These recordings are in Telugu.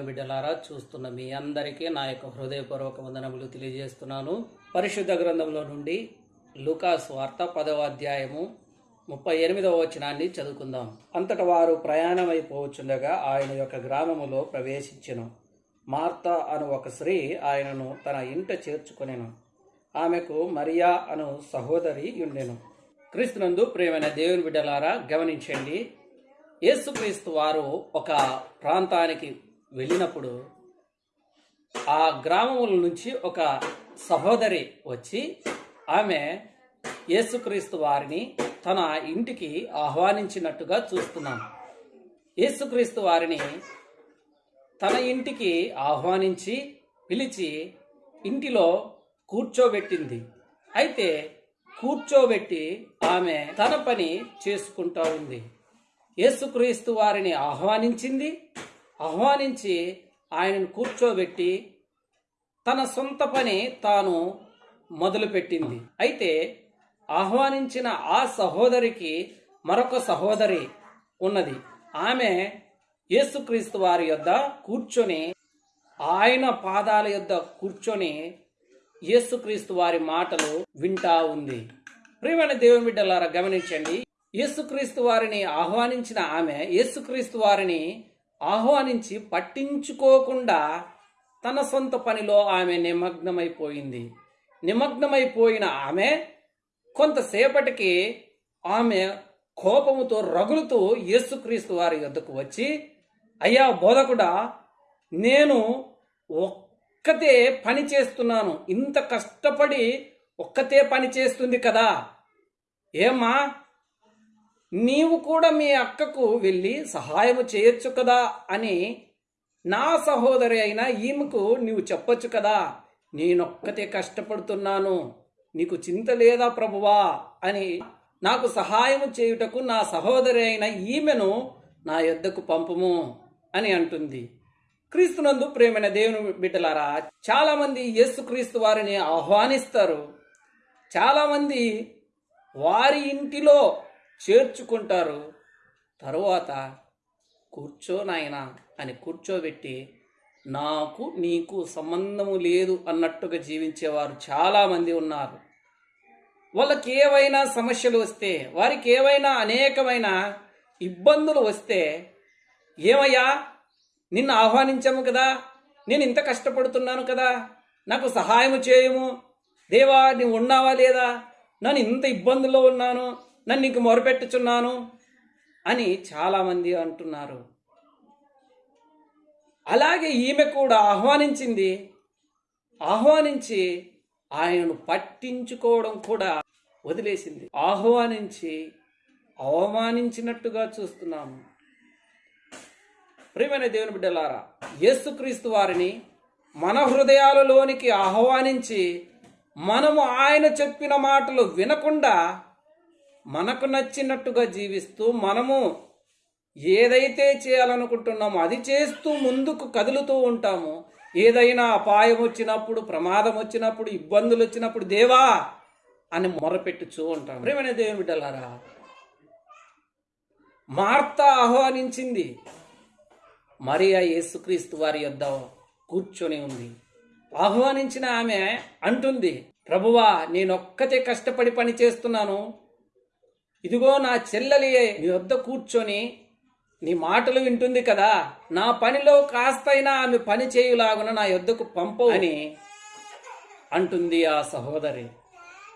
దేవుని బిడ్డలారా చూస్తున్న మీ అందరికీ నా యొక్క హృదయపూర్వక వందనములు తెలియజేస్తున్నాను. పరిశుద్ధ గ్రంథంలో నుండి లూకాస్ వార్త పదవ అధ్యాయము ముప్పై ఎనిమిదవ వచనాన్ని చదువుకుందాం. అంతట వారు ప్రయాణమైపోవచ్చుండగా ఆయన యొక్క గ్రామములో ప్రవేశించెను. మార్త అను ఒక స్త్రీ ఆయనను తన ఇంట చేర్చుకొనెను. ఆమెకు మరియా అను సహోదరి ఉండెను క్రీస్తునందు ప్రేమైన దేవుని బిడ్డలారా గమనించండి. యేసుక్రీస్తు వారు ఒక ప్రాంతానికి వెళ్ళినప్పుడు ఆ గ్రామముల నుంచి ఒక సహోదరి వచ్చి ఆమె యేసుక్రీస్తు వారిని తన ఇంటికి ఆహ్వానించినట్టుగా చూస్తున్నాను. యేసుక్రీస్తు వారిని తన ఇంటికి ఆహ్వానించి పిలిచి ఇంటిలో కూర్చోబెట్టింది. అయితే కూర్చోబెట్టి ఆమె తన పని చేసుకుంటా ఉంది. యేసుక్రీస్తు వారిని ఆహ్వానించింది ఆహ్వానించి ఆయనను కూర్చోబెట్టి తన సొంత పని తాను మొదలుపెట్టింది. అయితే ఆహ్వానించిన ఆ సహోదరికి మరొక సహోదరి ఉన్నది. ఆమె యేసుక్రీస్తు వారి యొద్ద కూర్చొని ఆయన పాదాల యొద్ద కూర్చొని యేసుక్రీస్తు వారి మాటలు వింటా ఉంది. ప్రియమైన దేవుని బిడ్డలారా గమనించండి. యేసుక్రీస్తు వారిని ఆహ్వానించిన ఆమె యేసుక్రీస్తు వారిని ఆహ్వానించి పట్టించుకోకుండా తన సొంత పనిలో ఆమె నిమగ్నమైపోయింది. నిమగ్నమైపోయిన ఆమె కొంతసేపటికి ఆమె కోపముతో రగులుతూ యేసుక్రీస్తు వారి యొద్దకు వచ్చి అయ్యా బోధకుడా నేను ఒక్కతే పని చేస్తున్నాను. ఇంత కష్టపడి ఒక్కతే పని చేస్తుంది కదా. ఏమ్మా నీవు కూడా మీ అక్కకు వెళ్ళి సహాయము చేయొచ్చు కదా అని నా సహోదరి అయిన ఈమెకు నీవు చెప్పొచ్చు కదా. నేనొక్కతే కష్టపడుతున్నాను. నీకు చింత లేదా ప్రభువా అని నాకు సహాయము చేయుటకు నా సహోదరి అయిన ఈమెను నా యొద్దకు పంపము అని అంటుంది. క్రీస్తునందు ప్రేమైన దేవుని బిడ్డలారా చాలామంది యేసుక్రీస్తు వారిని ఆహ్వానిస్తారు. చాలామంది వారి ఇంటిలో చేర్చుకుంటారు. తరువాత కూర్చో నాయనా అని కూర్చోబెట్టి నాకు నీకు సంబంధము లేదు అన్నట్టుగా జీవించేవారు చాలామంది ఉన్నారు. వాళ్ళకి ఏవైనా సమస్యలు వస్తే వారికి ఏవైనా అనేకమైన ఇబ్బందులు వస్తే ఏమయ్యా నిన్ను ఆహ్వానించాము కదా నేను ఇంత కష్టపడుతున్నాను కదా నాకు సహాయం చేయము దేవా నువ్వు ఉన్నావా లేదా నన్ను ఇంత ఇబ్బందుల్లో ఉన్నాను నన్ను నీకు మొరపెట్టుచున్నాను అని చాలామంది అంటున్నారు. అలాగే ఈమె కూడా ఆహ్వానించింది ఆహ్వానించి ఆయనను పట్టించుకోవడం కూడా వదిలేసింది. ఆహ్వానించి అవమానించినట్టుగా చూస్తున్నాము ప్రియమైన దేవుని బిడ్డలారా యేసుక్రీస్తు వారిని మన హృదయాలలోనికి ఆహ్వానించి మనము ఆయన చెప్పిన మాటలు వినకుండా మనకు నచ్చినట్టుగా జీవిస్తూ మనము ఏదైతే చేయాలనుకుంటున్నామో అది చేస్తూ ముందుకు కదులుతూ ఉంటాము ఏదైనా అపాయం వచ్చినప్పుడు ప్రమాదం వచ్చినప్పుడు ఇబ్బందులు వచ్చినప్పుడు దేవా అని మొరపెట్టుచూ ఉంటాం ప్రేమైన దేవుని బిడ్డలారా మార్త ఆహ్వానించింది మరియా యేసుక్రీస్తు వారి యొద్ద కూర్చొని ఉంది. ఆహ్వానించిన ఆమె అంటుంది ప్రభువా నేనొక్కతే కష్టపడి పని చేస్తున్నాను. ఇదిగో నా చెల్లెలి నీ వద్ద కూర్చొని నీ మాటలు వింటుంది కదా. నా పనిలో కాస్తైనా ఆమె పని చేయులాగున నా యొద్దకు పంపు అని అంటుంది ఆ సహోదరి.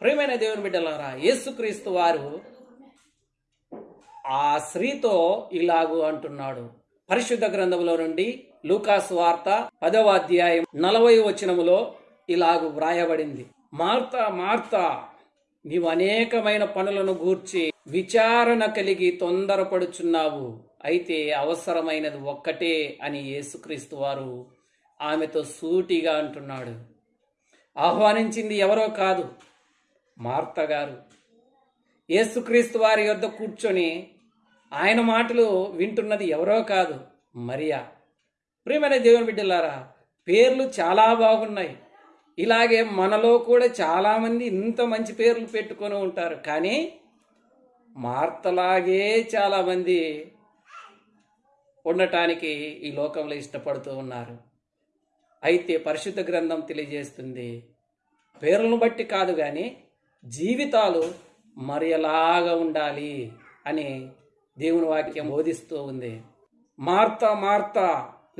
ప్రియమైన దేవుని బిడ్డలారా యేసుక్రీస్తు వారు ఆ స్త్రీతో ఇలాగు అంటున్నాడు. పరిశుద్ధ గ్రంథములో నుండి లూకాస్ వార్త పదవ అధ్యాయం నలభై వచనములో ఇలాగు వ్రాయబడింది. మార్త మార్త నీవు అనేకమైన పనులను గూర్చి విచారణ కలిగి తొందరపడుచున్నావు. అయితే అవసరమైనది ఒక్కటే అని యేసుక్రీస్తు వారు ఆమెతో సూటిగా అంటున్నాడు. ఆహ్వానించింది ఎవరో కాదు మార్త గారు. యేసుక్రీస్తు వారి యొద్ద కూర్చొని ఆయన మాటలు వింటున్నది ఎవరో కాదు మరియా. ప్రియమైన దేవుని బిడ్డలారా పేర్లు చాలా బాగున్నాయి. ఇలాగే మనలో కూడా చాలామంది ఇంత మంచి పేర్లు పెట్టుకొని ఉంటారు. కానీ మార్తలాగే చాలామంది ఉండటానికి ఈ లోకంలో ఇష్టపడుతూ ఉన్నారు. అయితే పరిశుద్ధ గ్రంథం తెలియజేస్తుంది పేర్లను బట్టి కాదు కానీ జీవితాలు మరి ఎలాగా ఉండాలి అని దేవుని వాక్యం బోధిస్తూ ఉంది. మార్త మార్త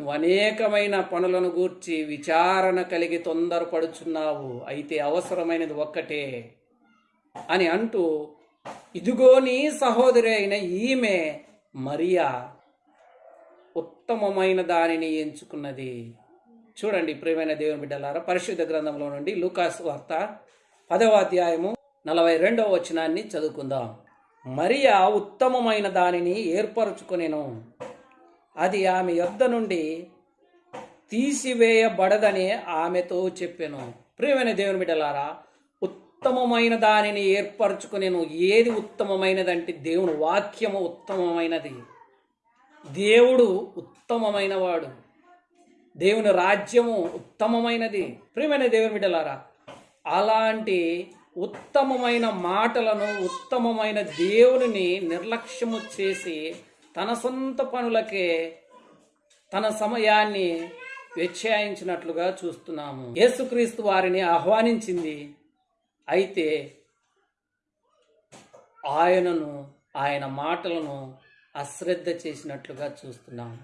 నువ్వు అనేకమైన పనులను గూర్చి విచారణ కలిగి తొందరపడుచున్నావు. అయితే అవసరమైనది ఒక్కటే అని అంటూ ఇదిగో నీ సహోదరి అయిన ఈమె మరియా ఉత్తమమైన దానిని ఎంచుకున్నది. చూడండి ప్రియమైన దేవుని బిడ్డలారా పరిశుద్ధ గ్రంథంలో నుండి లూకాస్ వార్త పదవ అధ్యాయము నలభై రెండవ వచనాన్ని చదువుకుందాం. మరియా ఉత్తమమైన దానిని ఏర్పరచుకునేను. అది ఆమె యొద్ద నుండి తీసివేయబడదని ఆమెతో చెప్పాను. ప్రియమైన దేవుని బిడ్డలారా ఉత్తమమైన దానిని ఏర్పరచుకునేను. ఏది ఉత్తమమైనదంటే దేవుని వాక్యము ఉత్తమమైనది. దేవుడు ఉత్తమమైన వాడు దేవుని రాజ్యము ఉత్తమమైనది. ప్రియమైన దేవుని బిడ్డలారా అలాంటి ఉత్తమమైన మాటలను ఉత్తమమైన దేవునిని నిర్లక్ష్యము చేసి తన సొంత పనులకే తన సమయాన్ని వ్యత్యాయించినట్లుగా చూస్తున్నాము. యేసుక్రీస్తు వారిని ఆహ్వానించింది అయితే ఆయనను ఆయన మాటలను అశ్రద్ధ చేసినట్లుగా చూస్తున్నాము.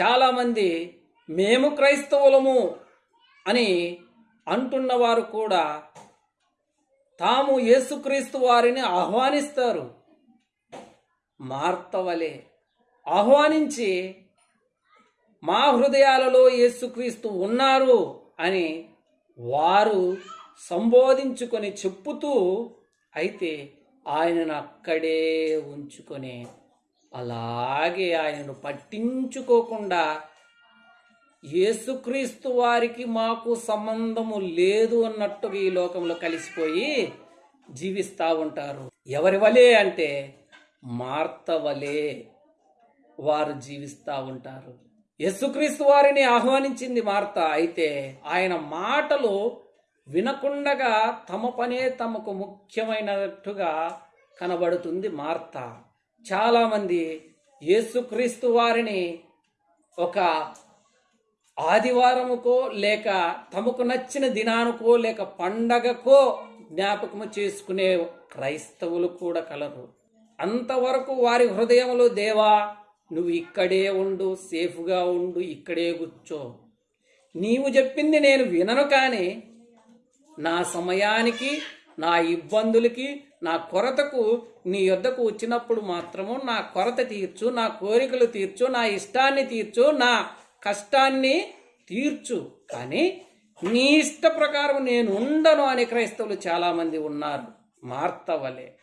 చాలామంది మేము క్రైస్తవులము అని అంటున్నవారు కూడా తాము యేసుక్రీస్తు వారిని ఆహ్వానిస్తారు. మార్తవలే. ఆహ్వానించి మా హృదయాలలో యేసుక్రీస్తు ఉన్నారు అని వారు సంబోధించుకొని చెప్పుతూ అయితే ఆయనను అక్కడే ఉంచుకొని అలాగే ఆయనను పట్టించుకోకుండా యేసుక్రీస్తు వారికి మాకు సంబంధము లేదు అన్నట్టుగా ఈ లోకంలో కలిసిపోయి జీవిస్తూ ఉంటారు. ఎవరి వలే అంటే మార్తవలే వారు జీవిస్తూ ఉంటారు. యేసుక్రీస్తు వారిని ఆహ్వానించింది మార్త. అయితే ఆయన మాటలు వినకుండగా తమ పనే తమకు ముఖ్యమైనట్టుగా కనబడుతుంది మార్త. చాలామంది యేసుక్రీస్తు వారిని ఒక ఆదివారముకో లేక తమకు నచ్చిన దినానికో లేక పండగకో జ్ఞాపకము చేసుకునే క్రైస్తవులు కూడా కలరు. అంతవరకు వారి హృదయంలో దేవా నువ్వు ఇక్కడే ఉండు సేఫ్గా ఉండు ఇక్కడే కూర్చో. నీవు చెప్పింది నేను వినను కానీ నా సమయానికి నా ఇబ్బందులకి నా కొరతకు నీ యొద్దకు వచ్చినప్పుడు మాత్రము నా కొరత తీర్చు నా కోరికలు తీర్చు నా ఇష్టాన్ని తీర్చు నా కష్టాన్ని తీర్చు. కానీ నీ ఇష్ట ప్రకారం నేను ఉండను అనే క్రైస్తవులు చాలామంది ఉన్నారు. మార్తవలే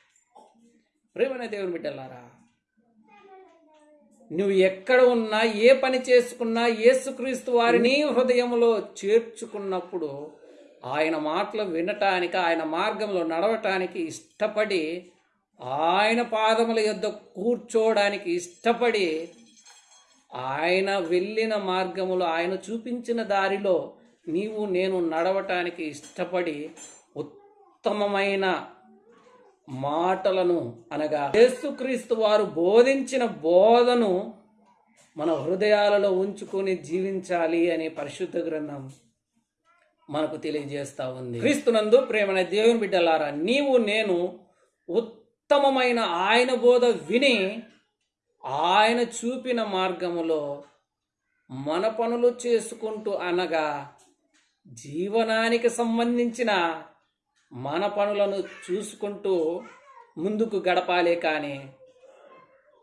ప్రేమన దేవుని బిడ్డలారా. నువ్వు ఎక్కడ ఉన్నా ఏ పని చేసుకున్నా యేసుక్రీస్తు వారిని హృదయంలో చేర్చుకున్నప్పుడు ఆయన మాటలు వినటానికి ఆయన మార్గంలో నడవటానికి ఇష్టపడి ఆయన పాదముల యొద్ద కూర్చోవడానికి ఇష్టపడి ఆయన వెళ్ళిన మార్గములో ఆయన చూపించిన దారిలో నీవు నేను నడవటానికి ఇష్టపడి ఉత్తమమైన మాటలను అనగా యేసుక్రీస్తు వారు బోధించిన బోధను మన హృదయాలలో ఉంచుకొని జీవించాలి అనే పరిశుద్ధ గ్రంథం మనకు తెలియజేస్తా ఉంది. క్రీస్తునందు ప్రేమన దేవుని బిడ్డలారా నీవు నేను ఉత్తమమైన ఆయన బోధ విని ఆయన చూపిన మార్గములో మన పనులు చేసుకుంటూ అనగా జీవనానికి సంబంధించిన మన పనులను చూసుకుంటూ ముందుకు గడపాలే కానీ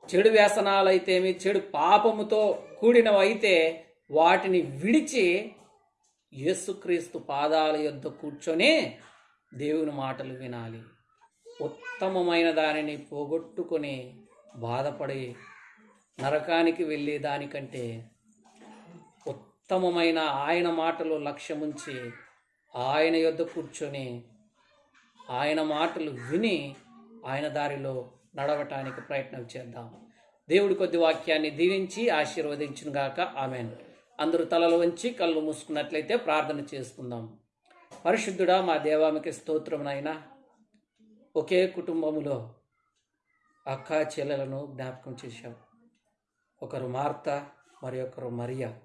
చెడు వ్యసనాలైతేమి చెడు పాపముతో కూడినవైతే వాటిని విడిచి యేసుక్రీస్తు పాదాల యొద్ద కూర్చొని దేవుని మాటలు వినాలి. ఉత్తమమైన దానిని పోగొట్టుకొని బాధపడి నరకానికి వెళ్ళే దానికంటే ఉత్తమమైన ఆయన మాటలు లక్ష్యముంచి ఆయన యొద్ద కూర్చొని ఆయన మాటలు విని ఆయన దారిలో నడవటానికి ప్రయత్నం చేద్దాం. దేవుడి కొద్ది వాక్యాన్ని దీవించి ఆశీర్వదించునుగాక. ఆమెన్. అందరూ తలలు వంచి కళ్ళు మూసుకున్నట్లయితే ప్రార్థన చేసుకుందాం. పరిశుద్ధుడా మా దేవామికి స్తోత్రమునైనా ఒకే కుటుంబములో అక్క చెల్లెలను జ్ఞాపకం చేశావు ఒకరు మార్త మరి ఒకరు మరియా.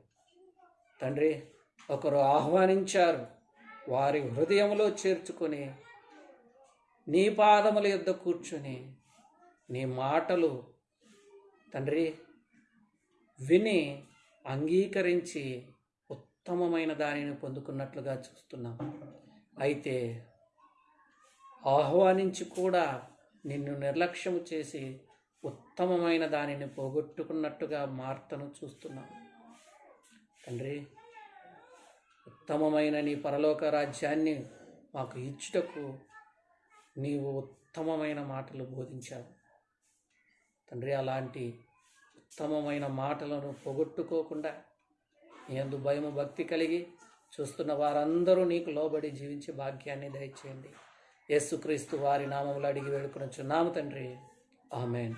తండ్రి ఒకరు ఆహ్వానించారు. వారి హృదయంలో చేర్చుకొని నీ పాదముల యొద్ద కూర్చుని నీ మాటలు తండ్రి విని అంగీకరించి ఉత్తమమైన దానిని పొందుకున్నట్లుగా చూస్తున్నాం. అయితే ఆహ్వానించి కూడా నిన్ను నిర్లక్ష్యము చేసి ఉత్తమమైన దానిని పోగొట్టుకున్నట్టుగా మార్తను చూస్తున్నాం. తండ్రి ఉత్తమమైన నీ పరలోక రాజ్యాన్ని మాకు ఇచ్చుటకు నీవు ఉత్తమమైన మాటలు బోధించావు. తండ్రి అలాంటి ఉత్తమమైన మాటలను పోగొట్టుకోకుండా ఎందు భయము భక్తి కలిగి చూస్తున్న వారందరూ నీకు లోబడి జీవించే భాగ్యాన్ని దయచేయండి. యేసుక్రీస్తు వారి నామములు అడిగి వేడుకొనొచ్చున్నాము తండ్రి. ఆమెన్.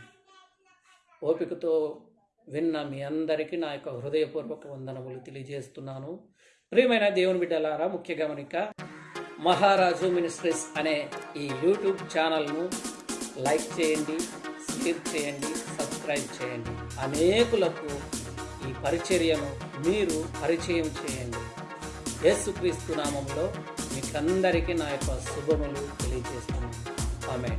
ఓపికతో విన్న మీ అందరికీ నా యొక్క హృదయపూర్వక వందనములు తెలియజేస్తున్నాను. ప్రియమైన దేవుని బిడ్డలారా ముఖ్య గమనిక మహారాజు మినిస్ట్రీస్ అనే ఈ యూట్యూబ్ ఛానల్ను లైక్ చేయండి షేర్ చేయండి సబ్స్క్రైబ్ చేయండి. అనేకులకు ఈ పరిచర్యను మీరు పరిచయం చేయండి. యేసుక్రీస్తు నామంలో మీకందరికీ నా యొక్క శుభములు తెలియజేస్తున్నాను. ఆమె